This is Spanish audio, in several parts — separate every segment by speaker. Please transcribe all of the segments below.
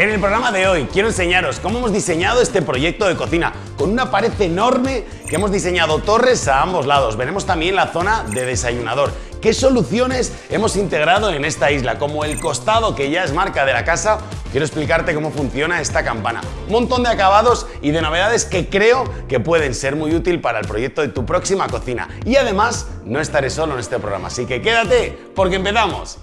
Speaker 1: En el programa de hoy quiero enseñaros cómo hemos diseñado este proyecto de cocina con una pared enorme que hemos diseñado torres a ambos lados. Veremos también la zona de desayunador. ¿Qué soluciones hemos integrado en esta isla? Como el costado que ya es marca de la casa, quiero explicarte cómo funciona esta campana. Un montón de acabados y de novedades que creo que pueden ser muy útil para el proyecto de tu próxima cocina. Y además, no estaré solo en este programa, así que quédate porque empezamos.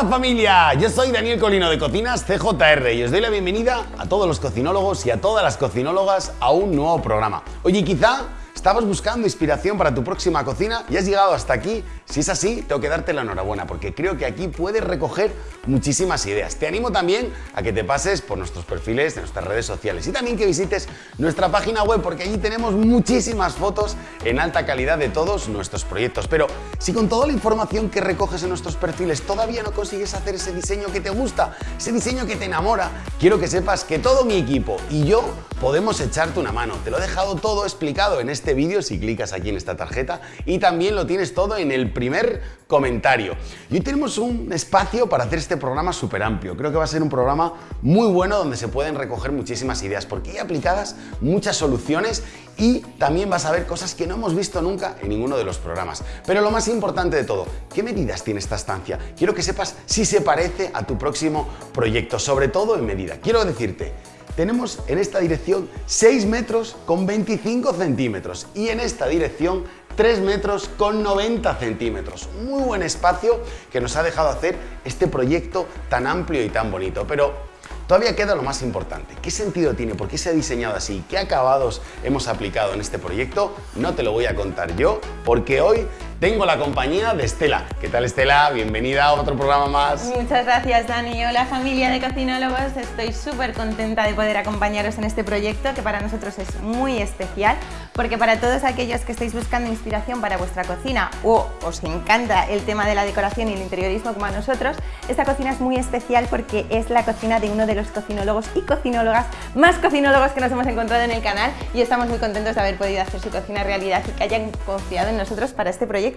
Speaker 1: Hola familia, yo soy Daniel Colino de Cocinas CJR y os doy la bienvenida a todos los cocinólogos y a todas las cocinólogas a un nuevo programa. Oye, quizá ¿Estabas buscando inspiración para tu próxima cocina y has llegado hasta aquí? Si es así, tengo que darte la enhorabuena porque creo que aquí puedes recoger muchísimas ideas. Te animo también a que te pases por nuestros perfiles de nuestras redes sociales y también que visites nuestra página web porque allí tenemos muchísimas fotos en alta calidad de todos nuestros proyectos. Pero si con toda la información que recoges en nuestros perfiles todavía no consigues hacer ese diseño que te gusta, ese diseño que te enamora, quiero que sepas que todo mi equipo y yo podemos echarte una mano. Te lo he dejado todo explicado en este este vídeo si clicas aquí en esta tarjeta y también lo tienes todo en el primer comentario. Y hoy tenemos un espacio para hacer este programa súper amplio. Creo que va a ser un programa muy bueno donde se pueden recoger muchísimas ideas porque hay aplicadas muchas soluciones y también vas a ver cosas que no hemos visto nunca en ninguno de los programas. Pero lo más importante de todo, ¿qué medidas tiene esta estancia? Quiero que sepas si se parece a tu próximo proyecto, sobre todo en medida. Quiero decirte, tenemos en esta dirección 6 metros con 25 centímetros y en esta dirección 3 metros con 90 centímetros. Muy buen espacio que nos ha dejado hacer este proyecto tan amplio y tan bonito. Pero Todavía queda lo más importante. ¿Qué sentido tiene? ¿Por qué se ha diseñado así? ¿Qué acabados hemos aplicado en este proyecto? No te lo voy a contar yo, porque hoy tengo la compañía de Estela. ¿Qué tal Estela? Bienvenida a otro programa más.
Speaker 2: Muchas gracias Dani. Hola familia de cocinólogos. Estoy súper contenta de poder acompañaros en este proyecto que para nosotros es muy especial porque para todos aquellos que estáis buscando inspiración para vuestra cocina o os encanta el tema de la decoración y el interiorismo como a nosotros, esta cocina es muy especial porque es la cocina de uno de los cocinólogos y cocinólogas más cocinólogos que nos hemos encontrado en el canal y estamos muy contentos de haber podido hacer su cocina realidad y que hayan confiado en nosotros para este proyecto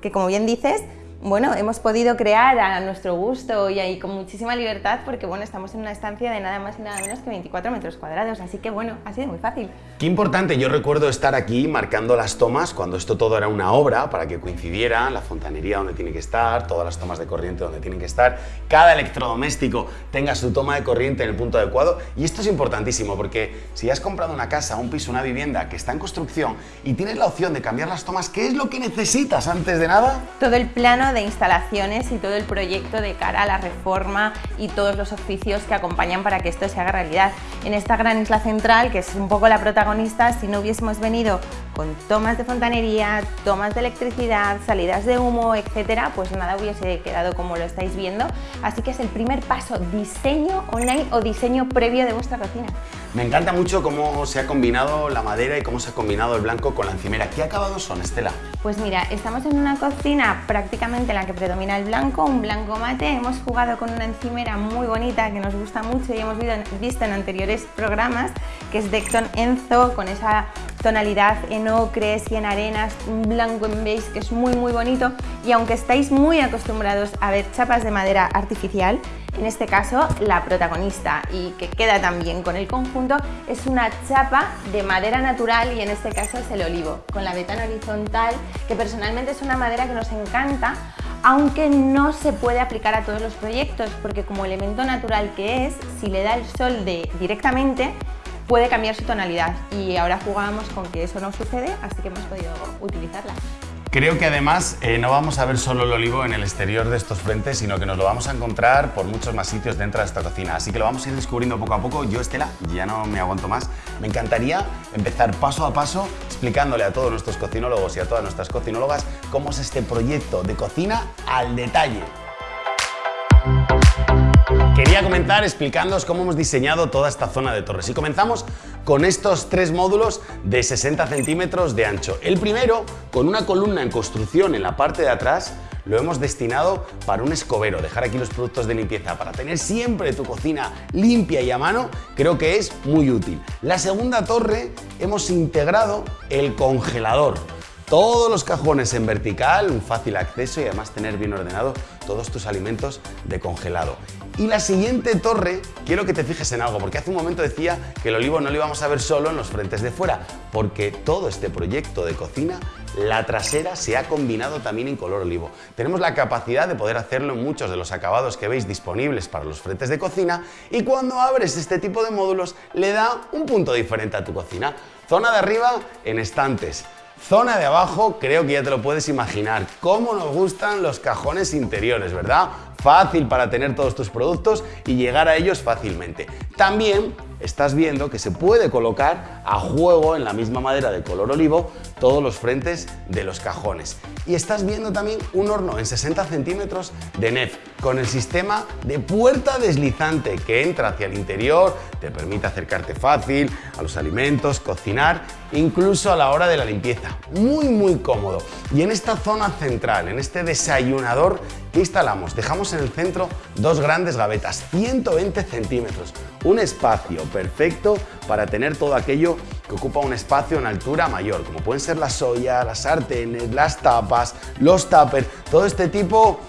Speaker 2: que como bien dices, bueno, hemos podido crear a nuestro gusto y ahí con muchísima libertad porque bueno, estamos en una estancia de nada más y nada menos que 24 metros cuadrados, así que bueno, ha sido muy fácil.
Speaker 1: Qué importante, yo recuerdo estar aquí marcando las tomas cuando esto todo era una obra para que coincidiera la fontanería donde tiene que estar, todas las tomas de corriente donde tienen que estar, cada electrodoméstico tenga su toma de corriente en el punto adecuado y esto es importantísimo porque si has comprado una casa, un piso, una vivienda que está en construcción y tienes la opción de cambiar las tomas, ¿qué es lo que necesitas antes de nada?
Speaker 2: Todo el plano de instalaciones y todo el proyecto de cara a la reforma y todos los oficios que acompañan para que esto se haga realidad. En esta gran isla central, que es un poco la protagonista, si no hubiésemos venido con tomas de fontanería, tomas de electricidad, salidas de humo, etcétera, pues nada hubiese quedado como lo estáis viendo. Así que es el primer paso, diseño online o diseño previo de vuestra cocina.
Speaker 1: Me encanta mucho cómo se ha combinado la madera y cómo se ha combinado el blanco con la encimera. ¿Qué acabados son, Estela?
Speaker 2: Pues mira, estamos en una cocina prácticamente en la que predomina el blanco, un blanco mate. Hemos jugado con una encimera muy bonita que nos gusta mucho y hemos visto en anteriores programas, que es Decton Enzo, con esa tonalidad en ocres y en arenas, un blanco en beige que es muy muy bonito y aunque estáis muy acostumbrados a ver chapas de madera artificial, en este caso la protagonista y que queda también con el conjunto es una chapa de madera natural y en este caso es el olivo, con la betana horizontal que personalmente es una madera que nos encanta aunque no se puede aplicar a todos los proyectos porque como elemento natural que es, si le da el sol de, directamente puede cambiar su tonalidad y ahora jugamos con que eso no sucede, así que hemos podido utilizarla.
Speaker 1: Creo que además eh, no vamos a ver solo el olivo en el exterior de estos frentes, sino que nos lo vamos a encontrar por muchos más sitios dentro de esta cocina. Así que lo vamos a ir descubriendo poco a poco. Yo, Estela, ya no me aguanto más. Me encantaría empezar paso a paso explicándole a todos nuestros cocinólogos y a todas nuestras cocinólogas cómo es este proyecto de cocina al detalle. Quería comenzar explicándoos cómo hemos diseñado toda esta zona de torres y comenzamos con estos tres módulos de 60 centímetros de ancho. El primero, con una columna en construcción en la parte de atrás, lo hemos destinado para un escobero, dejar aquí los productos de limpieza, para tener siempre tu cocina limpia y a mano, creo que es muy útil. La segunda torre hemos integrado el congelador todos los cajones en vertical, un fácil acceso y además tener bien ordenado todos tus alimentos de congelado. Y la siguiente torre, quiero que te fijes en algo, porque hace un momento decía que el olivo no lo íbamos a ver solo en los frentes de fuera, porque todo este proyecto de cocina, la trasera se ha combinado también en color olivo. Tenemos la capacidad de poder hacerlo en muchos de los acabados que veis disponibles para los frentes de cocina y cuando abres este tipo de módulos le da un punto diferente a tu cocina. Zona de arriba en estantes, Zona de abajo, creo que ya te lo puedes imaginar, cómo nos gustan los cajones interiores, ¿verdad? Fácil para tener todos tus productos y llegar a ellos fácilmente. También estás viendo que se puede colocar a juego en la misma madera de color olivo todos los frentes de los cajones. Y estás viendo también un horno en 60 centímetros de NEF con el sistema de puerta deslizante que entra hacia el interior, te permite acercarte fácil a los alimentos, cocinar, incluso a la hora de la limpieza. Muy, muy cómodo. Y en esta zona central, en este desayunador ¿Qué instalamos? Dejamos en el centro dos grandes gavetas, 120 centímetros, un espacio perfecto para tener todo aquello que ocupa un espacio en altura mayor, como pueden ser la soya, las sartenes, las tapas, los tuppers, todo este tipo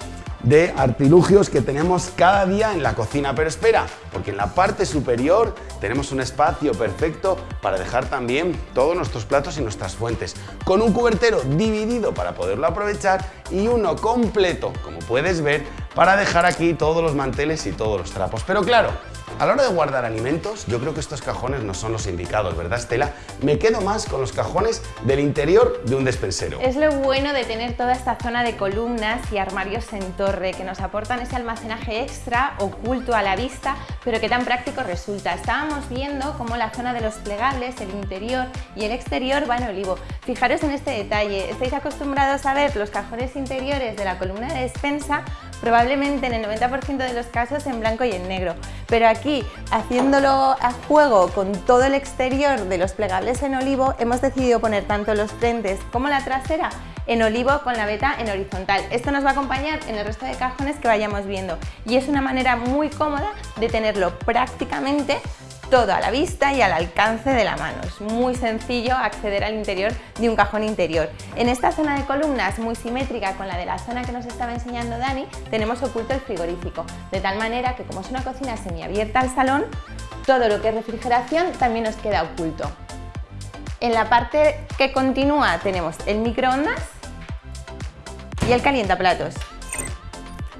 Speaker 1: de artilugios que tenemos cada día en la cocina. Pero espera, porque en la parte superior tenemos un espacio perfecto para dejar también todos nuestros platos y nuestras fuentes, con un cubertero dividido para poderlo aprovechar y uno completo, como puedes ver, para dejar aquí todos los manteles y todos los trapos. Pero claro, a la hora de guardar alimentos, yo creo que estos cajones no son los indicados, ¿verdad Estela? Me quedo más con los cajones del interior de un despensero.
Speaker 2: Es lo bueno de tener toda esta zona de columnas y armarios en torre que nos aportan ese almacenaje extra oculto a la vista, pero que tan práctico resulta. Estábamos viendo cómo la zona de los plegables, el interior y el exterior va en olivo. Fijaros en este detalle, estáis acostumbrados a ver los cajones interiores de la columna de despensa probablemente en el 90% de los casos en blanco y en negro. Pero aquí, haciéndolo a juego con todo el exterior de los plegables en olivo, hemos decidido poner tanto los frentes como la trasera en olivo con la veta en horizontal. Esto nos va a acompañar en el resto de cajones que vayamos viendo y es una manera muy cómoda de tenerlo prácticamente todo a la vista y al alcance de la mano. Es muy sencillo acceder al interior de un cajón interior. En esta zona de columnas muy simétrica con la de la zona que nos estaba enseñando Dani, tenemos oculto el frigorífico, de tal manera que como es una cocina semiabierta al salón, todo lo que es refrigeración también nos queda oculto. En la parte que continúa tenemos el microondas y el calientaplatos.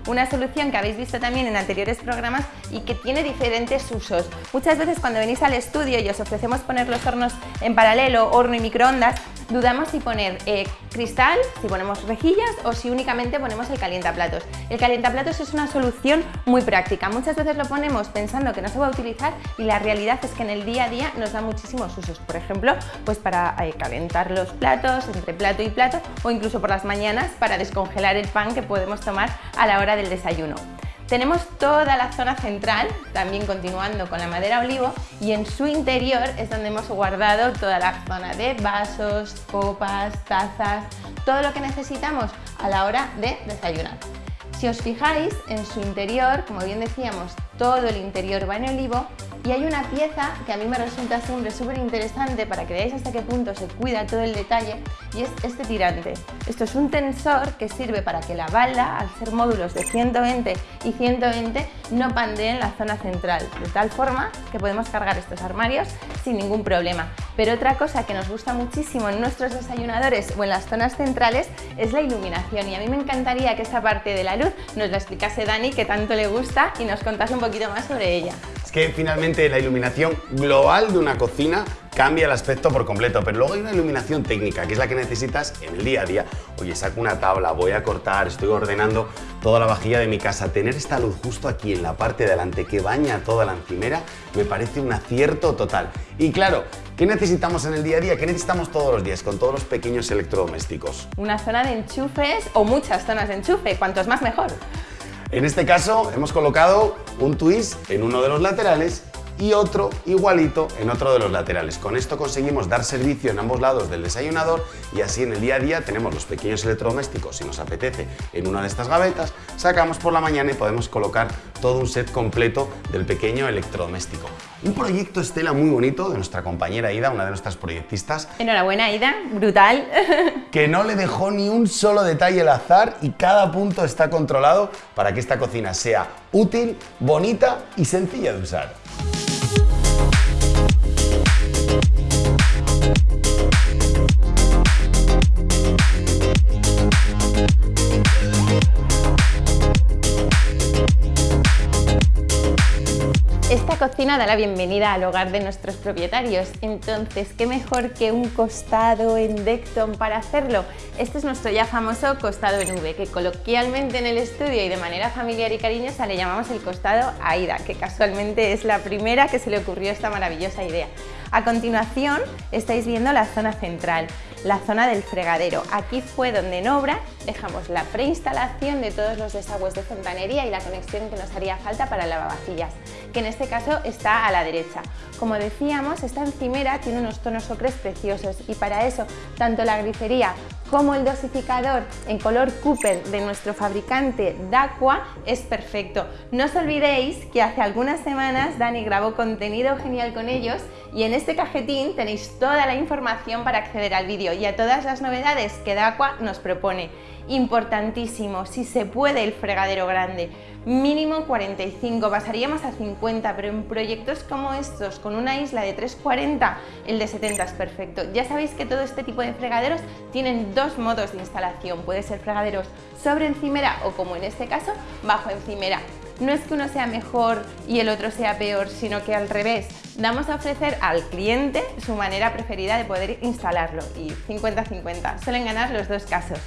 Speaker 2: Una solución que habéis visto también en anteriores programas y que tiene diferentes usos. Muchas veces cuando venís al estudio y os ofrecemos poner los hornos en paralelo, horno y microondas, dudamos si poner eh, cristal, si ponemos rejillas o si únicamente ponemos el calientaplatos. El calientaplatos es una solución muy práctica. Muchas veces lo ponemos pensando que no se va a utilizar y la realidad es que en el día a día nos da muchísimos usos. Por ejemplo, pues para eh, calentar los platos entre plato y plato o incluso por las mañanas para descongelar el pan que podemos tomar a la hora del desayuno. Tenemos toda la zona central, también continuando con la madera olivo, y en su interior es donde hemos guardado toda la zona de vasos, copas, tazas, todo lo que necesitamos a la hora de desayunar. Si os fijáis, en su interior, como bien decíamos, todo el interior va en olivo y hay una pieza que a mí me resulta siempre súper interesante para que veáis hasta qué punto se cuida todo el detalle y es este tirante. Esto es un tensor que sirve para que la balda, al ser módulos de 120 y 120, no pandee en la zona central, de tal forma que podemos cargar estos armarios sin ningún problema. Pero otra cosa que nos gusta muchísimo en nuestros desayunadores o en las zonas centrales es la iluminación y a mí me encantaría que esta parte de la luz nos la explicase Dani, que tanto le gusta, y nos contase un poquito más sobre ella.
Speaker 1: Que finalmente la iluminación global de una cocina cambia el aspecto por completo, pero luego hay una iluminación técnica, que es la que necesitas en el día a día. Oye, saco una tabla, voy a cortar, estoy ordenando toda la vajilla de mi casa. Tener esta luz justo aquí en la parte de delante que baña toda la encimera me parece un acierto total. Y claro, ¿qué necesitamos en el día a día? ¿Qué necesitamos todos los días con todos los pequeños electrodomésticos?
Speaker 2: Una zona de enchufes o muchas zonas de enchufe, cuantos más mejor.
Speaker 1: En este caso hemos colocado un twist en uno de los laterales y otro igualito en otro de los laterales. Con esto conseguimos dar servicio en ambos lados del desayunador y así en el día a día tenemos los pequeños electrodomésticos, si nos apetece, en una de estas gavetas, sacamos por la mañana y podemos colocar todo un set completo del pequeño electrodoméstico. Un proyecto Estela muy bonito de nuestra compañera Ida, una de nuestras proyectistas.
Speaker 2: Enhorabuena Ida, brutal.
Speaker 1: que no le dejó ni un solo detalle al azar y cada punto está controlado para que esta cocina sea útil, bonita y sencilla de usar.
Speaker 2: Da la bienvenida al hogar de nuestros propietarios, entonces qué mejor que un costado en Decton para hacerlo. Este es nuestro ya famoso costado en V, que coloquialmente en el estudio y de manera familiar y cariñosa le llamamos el costado AIDA, que casualmente es la primera que se le ocurrió esta maravillosa idea. A continuación estáis viendo la zona central, la zona del fregadero. Aquí fue donde en obra dejamos la preinstalación de todos los desagües de fontanería y la conexión que nos haría falta para lavavajillas, que en este caso está a la derecha. Como decíamos, esta encimera tiene unos tonos ocres preciosos y para eso tanto la grifería como el dosificador en color Cooper de nuestro fabricante Daqua es perfecto. No os olvidéis que hace algunas semanas Dani grabó contenido genial con ellos y en este cajetín tenéis toda la información para acceder al vídeo y a todas las novedades que Daqua nos propone. Importantísimo, si se puede el fregadero grande, mínimo 45, pasaríamos a 50, pero en proyectos como estos, con una isla de 340, el de 70 es perfecto. Ya sabéis que todo este tipo de fregaderos tienen dos modos de instalación, puede ser fregaderos sobre encimera o como en este caso, bajo encimera. No es que uno sea mejor y el otro sea peor, sino que al revés, damos a ofrecer al cliente su manera preferida de poder instalarlo y 50-50, suelen ganar los dos casos.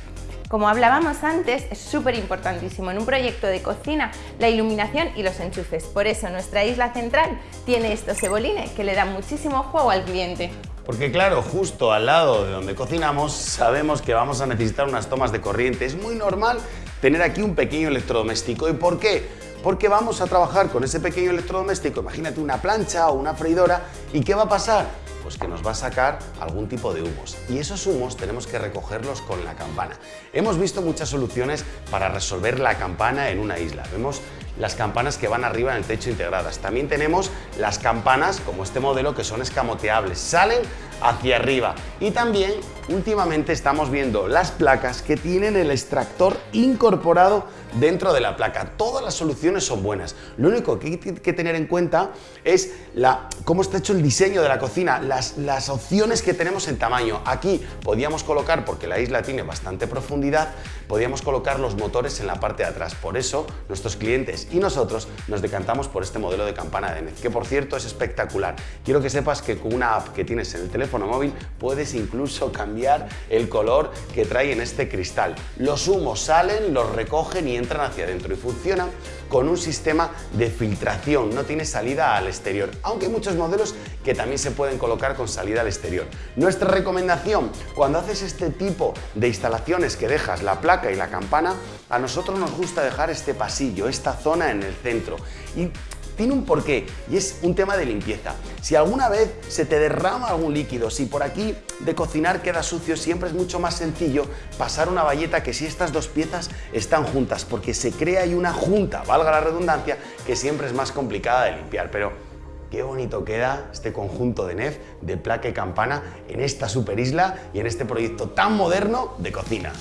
Speaker 2: Como hablábamos antes, es súper importantísimo en un proyecto de cocina la iluminación y los enchufes. Por eso nuestra isla central tiene estos cebolines que le dan muchísimo juego al cliente.
Speaker 1: Porque claro, justo al lado de donde cocinamos sabemos que vamos a necesitar unas tomas de corriente. Es muy normal tener aquí un pequeño electrodoméstico. ¿Y por qué? Porque vamos a trabajar con ese pequeño electrodoméstico, imagínate una plancha o una freidora, ¿y qué va a pasar? Pues que nos va a sacar algún tipo de humos. Y esos humos tenemos que recogerlos con la campana. Hemos visto muchas soluciones para resolver la campana en una isla. Vemos las campanas que van arriba en el techo integradas. También tenemos las campanas, como este modelo, que son escamoteables. Salen hacia arriba. Y también últimamente estamos viendo las placas que tienen el extractor incorporado dentro de la placa. Todas las soluciones son buenas. Lo único que hay que tener en cuenta es la, cómo está hecho el diseño de la cocina, las, las opciones que tenemos en tamaño. Aquí podíamos colocar, porque la isla tiene bastante profundidad, podíamos colocar los motores en la parte de atrás. Por eso nuestros clientes y nosotros nos decantamos por este modelo de campana de NET, que por cierto es espectacular. Quiero que sepas que con una app que tienes en el teléfono móvil puedes incluso cambiar el color que trae en este cristal. Los humos salen, los recogen y entran hacia adentro y funcionan con un sistema de filtración, no tiene salida al exterior, aunque hay muchos modelos que también se pueden colocar con salida al exterior. Nuestra recomendación, cuando haces este tipo de instalaciones que dejas la placa y la campana, a nosotros nos gusta dejar este pasillo, esta zona en el centro y tiene un porqué y es un tema de limpieza. Si alguna vez se te derrama algún líquido, si por aquí de cocinar queda sucio, siempre es mucho más sencillo pasar una valleta que si estas dos piezas están juntas, porque se crea ahí una junta, valga la redundancia, que siempre es más complicada de limpiar. Pero qué bonito queda este conjunto de NEF, de placa y campana en esta super isla y en este proyecto tan moderno de cocina.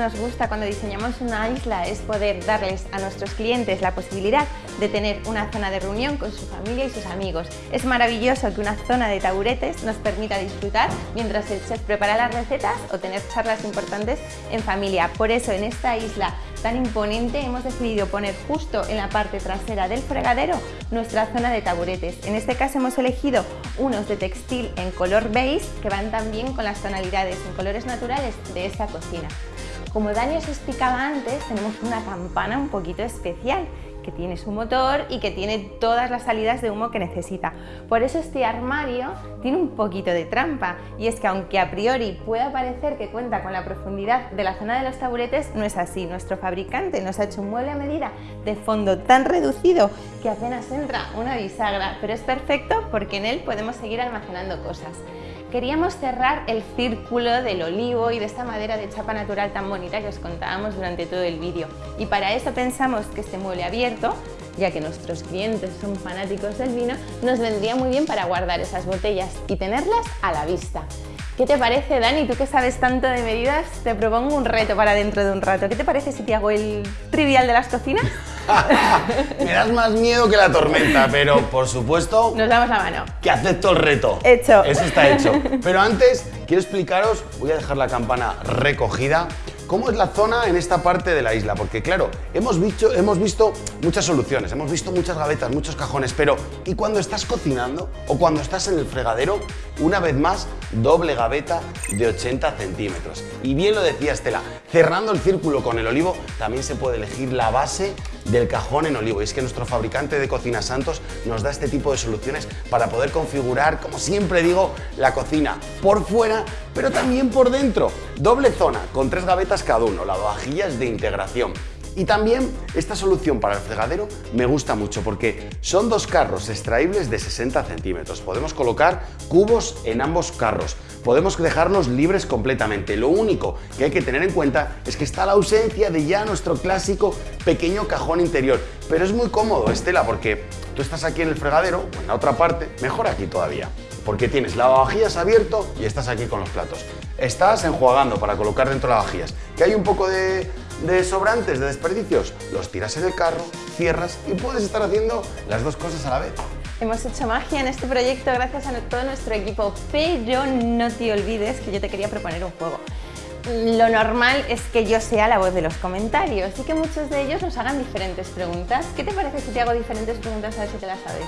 Speaker 2: Nos gusta cuando diseñamos una isla es poder darles a nuestros clientes la posibilidad de tener una zona de reunión con su familia y sus amigos. Es maravilloso que una zona de taburetes nos permita disfrutar mientras el chef prepara las recetas o tener charlas importantes en familia. Por eso en esta isla tan imponente hemos decidido poner justo en la parte trasera del fregadero nuestra zona de taburetes. En este caso hemos elegido unos de textil en color beige que van también con las tonalidades en colores naturales de esta cocina. Como Dani os explicaba antes, tenemos una campana un poquito especial que tiene su motor y que tiene todas las salidas de humo que necesita. Por eso este armario tiene un poquito de trampa y es que aunque a priori pueda parecer que cuenta con la profundidad de la zona de los taburetes, no es así. Nuestro fabricante nos ha hecho un mueble a medida de fondo tan reducido que apenas entra una bisagra, pero es perfecto porque en él podemos seguir almacenando cosas. Queríamos cerrar el círculo del olivo y de esta madera de chapa natural tan bonita que os contábamos durante todo el vídeo. Y para eso pensamos que este mueble abierto, ya que nuestros clientes son fanáticos del vino, nos vendría muy bien para guardar esas botellas y tenerlas a la vista. ¿Qué te parece, Dani? Tú que sabes tanto de medidas, te propongo un reto para dentro de un rato. ¿Qué te parece si te hago el trivial de las cocinas?
Speaker 1: Me das más miedo que la tormenta, pero por supuesto...
Speaker 2: Nos damos la mano.
Speaker 1: Que acepto el reto.
Speaker 2: Hecho.
Speaker 1: Eso está hecho. Pero antes, quiero explicaros, voy a dejar la campana recogida, cómo es la zona en esta parte de la isla, porque claro, hemos visto, hemos visto muchas soluciones, hemos visto muchas gavetas, muchos cajones, pero ¿y cuando estás cocinando o cuando estás en el fregadero? Una vez más, doble gaveta de 80 centímetros. Y bien lo decía Estela, cerrando el círculo con el olivo, también se puede elegir la base del cajón en olivo. Y es que nuestro fabricante de Cocina Santos nos da este tipo de soluciones para poder configurar, como siempre digo, la cocina por fuera, pero también por dentro. Doble zona, con tres gavetas cada uno, lavavajillas de integración. Y también esta solución para el fregadero me gusta mucho porque son dos carros extraíbles de 60 centímetros. Podemos colocar cubos en ambos carros. Podemos dejarlos libres completamente. Lo único que hay que tener en cuenta es que está la ausencia de ya nuestro clásico pequeño cajón interior. Pero es muy cómodo, Estela, porque tú estás aquí en el fregadero o en la otra parte, mejor aquí todavía porque tienes lavavajillas abierto y estás aquí con los platos. Estás enjuagando para colocar dentro lavavajillas. Que hay un poco de, de sobrantes, de desperdicios, los tiras en el carro, cierras y puedes estar haciendo las dos cosas a la vez.
Speaker 2: Hemos hecho magia en este proyecto gracias a todo nuestro equipo, pero no te olvides que yo te quería proponer un juego. Lo normal es que yo sea la voz de los comentarios y que muchos de ellos nos hagan diferentes preguntas. ¿Qué te parece si te hago diferentes preguntas a ver si te las sabes?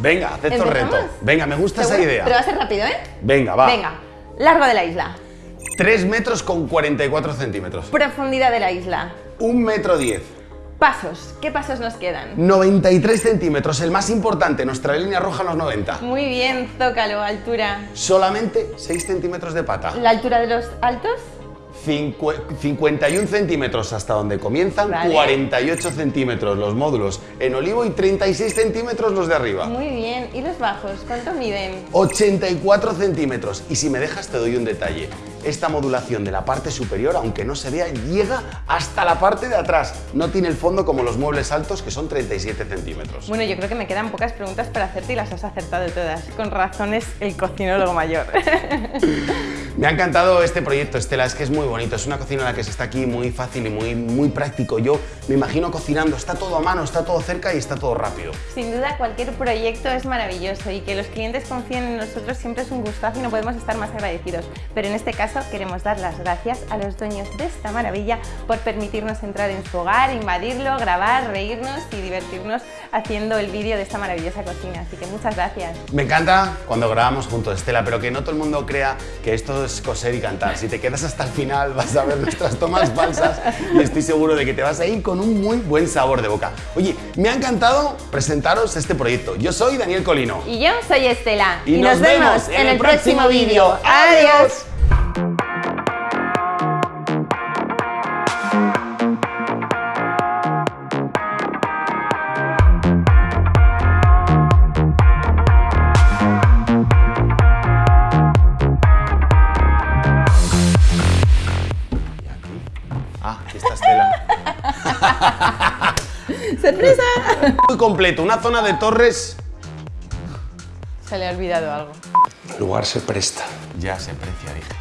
Speaker 1: Venga, acepto el reto. Venga, me gusta esa idea.
Speaker 2: Pero va a ser rápido, ¿eh?
Speaker 1: Venga, va.
Speaker 2: Venga, largo de la isla.
Speaker 1: 3 metros con 44 centímetros.
Speaker 2: Profundidad de la isla.
Speaker 1: 1 metro 10.
Speaker 2: Pasos. ¿Qué pasos nos quedan?
Speaker 1: 93 centímetros, el más importante, nuestra línea roja los 90.
Speaker 2: Muy bien, zócalo, altura.
Speaker 1: Solamente 6 centímetros de pata.
Speaker 2: ¿La altura de los altos?
Speaker 1: 51 centímetros hasta donde comienzan, 48 centímetros los módulos en olivo y 36 centímetros los de arriba.
Speaker 2: Muy bien. ¿Y los bajos? ¿Cuánto miden?
Speaker 1: 84 centímetros. Y si me dejas te doy un detalle. Esta modulación de la parte superior, aunque no se vea, llega hasta la parte de atrás. No tiene el fondo como los muebles altos, que son 37 centímetros.
Speaker 2: Bueno, yo creo que me quedan pocas preguntas para hacerte y las has acertado todas. Con razones, el cocinólogo mayor.
Speaker 1: me ha encantado este proyecto, Estela. Es que es muy bonito. Es una cocina en la que se está aquí muy fácil y muy, muy práctico. Yo me imagino cocinando. Está todo a mano, está todo cerca y está todo rápido.
Speaker 2: Sin duda, cualquier proyecto es maravilloso y que los clientes confíen en nosotros siempre es un gustazo y no podemos estar más agradecidos. Pero en este caso, queremos dar las gracias a los dueños de esta maravilla por permitirnos entrar en su hogar, invadirlo, grabar, reírnos y divertirnos haciendo el vídeo de esta maravillosa cocina. Así que muchas gracias.
Speaker 1: Me encanta cuando grabamos juntos, Estela, pero que no todo el mundo crea que esto es coser y cantar. Si te quedas hasta el final vas a ver nuestras tomas falsas y estoy seguro de que te vas a ir con un muy buen sabor de boca. Oye, me ha encantado presentaros este proyecto. Yo soy Daniel Colino.
Speaker 2: Y yo soy Estela. Y, nos, vemos en el próximo vídeo. ¡Adiós! ¡Sorpresa!
Speaker 1: Muy completo, una zona de torres...
Speaker 2: Se le ha olvidado algo.
Speaker 1: El lugar se presta. Ya se precia, dije.